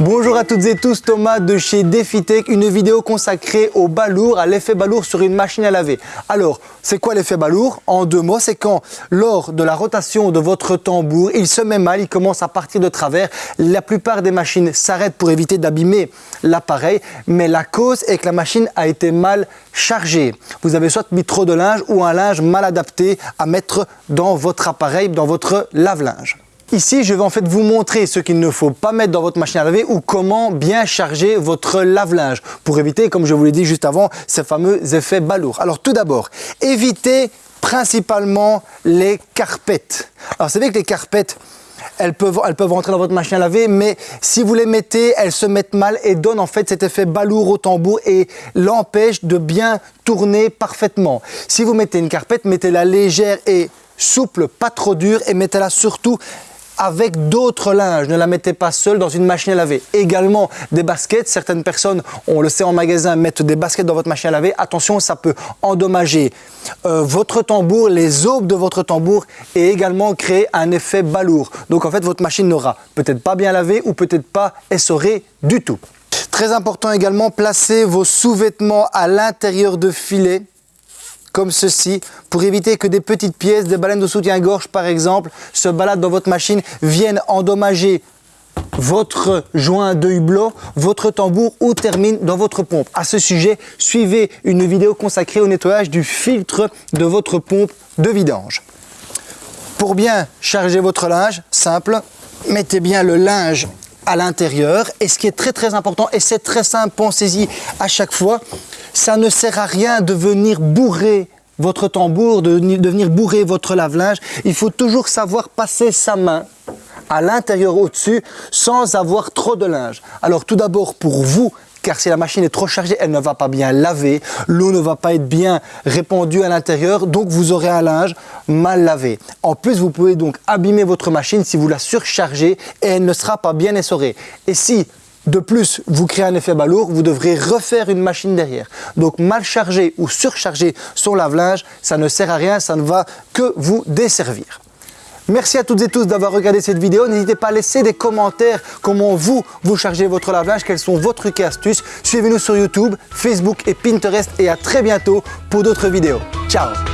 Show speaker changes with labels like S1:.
S1: Bonjour à toutes et tous, Thomas de chez DefiTech, une vidéo consacrée au balourd, à l'effet balourd sur une machine à laver. Alors, c'est quoi l'effet balourd? En deux mots, c'est quand lors de la rotation de votre tambour, il se met mal, il commence à partir de travers. La plupart des machines s'arrêtent pour éviter d'abîmer l'appareil, mais la cause est que la machine a été mal chargée. Vous avez soit mis trop de linge ou un linge mal adapté à mettre dans votre appareil, dans votre lave-linge. Ici, je vais en fait vous montrer ce qu'il ne faut pas mettre dans votre machine à laver ou comment bien charger votre lave-linge pour éviter, comme je vous l'ai dit juste avant, ces fameux effets balourds. Alors tout d'abord, évitez principalement les carpettes. Alors c'est vrai que les carpettes, elles peuvent, elles peuvent rentrer dans votre machine à laver, mais si vous les mettez, elles se mettent mal et donnent en fait cet effet balourd au tambour et l'empêchent de bien tourner parfaitement. Si vous mettez une carpette, mettez-la légère et souple, pas trop dure et mettez-la surtout avec d'autres linges. Ne la mettez pas seule dans une machine à laver. Également des baskets. Certaines personnes, on le sait en magasin, mettent des baskets dans votre machine à laver. Attention, ça peut endommager euh, votre tambour, les aubes de votre tambour et également créer un effet balourd. Donc en fait, votre machine n'aura peut-être pas bien lavé ou peut-être pas essoré du tout. Très important également, placez vos sous-vêtements à l'intérieur de filets comme ceci pour éviter que des petites pièces, des baleines de soutien-gorge par exemple, se baladent dans votre machine, viennent endommager votre joint de hublot, votre tambour ou termine dans votre pompe. À ce sujet, suivez une vidéo consacrée au nettoyage du filtre de votre pompe de vidange. Pour bien charger votre linge, simple, mettez bien le linge à l'intérieur. Et ce qui est très très important, et c'est très simple, pensez-y à chaque fois, ça ne sert à rien de venir bourrer votre tambour, de, venir bourrer votre lave-linge. Il faut toujours savoir passer sa main à l'intérieur au-dessus sans avoir trop de linge. Alors tout d'abord pour vous, car si la machine est trop chargée, elle ne va pas bien laver, l'eau ne va pas être bien répandue à l'intérieur, donc vous aurez un linge mal lavé. En plus, vous pouvez donc abîmer votre machine si vous la surchargez et elle ne sera pas bien essorée. Et si de plus, vous créez un effet balourd, vous devrez refaire une machine derrière. Donc mal charger ou surcharger son lave-linge, ça ne sert à rien, ça ne va que vous desservir. Merci à toutes et tous d'avoir regardé cette vidéo. N'hésitez pas à laisser des commentaires comment vous, vous chargez votre lave-linge, quels sont vos trucs et astuces. Suivez-nous sur YouTube, Facebook et Pinterest et à très bientôt pour d'autres vidéos. Ciao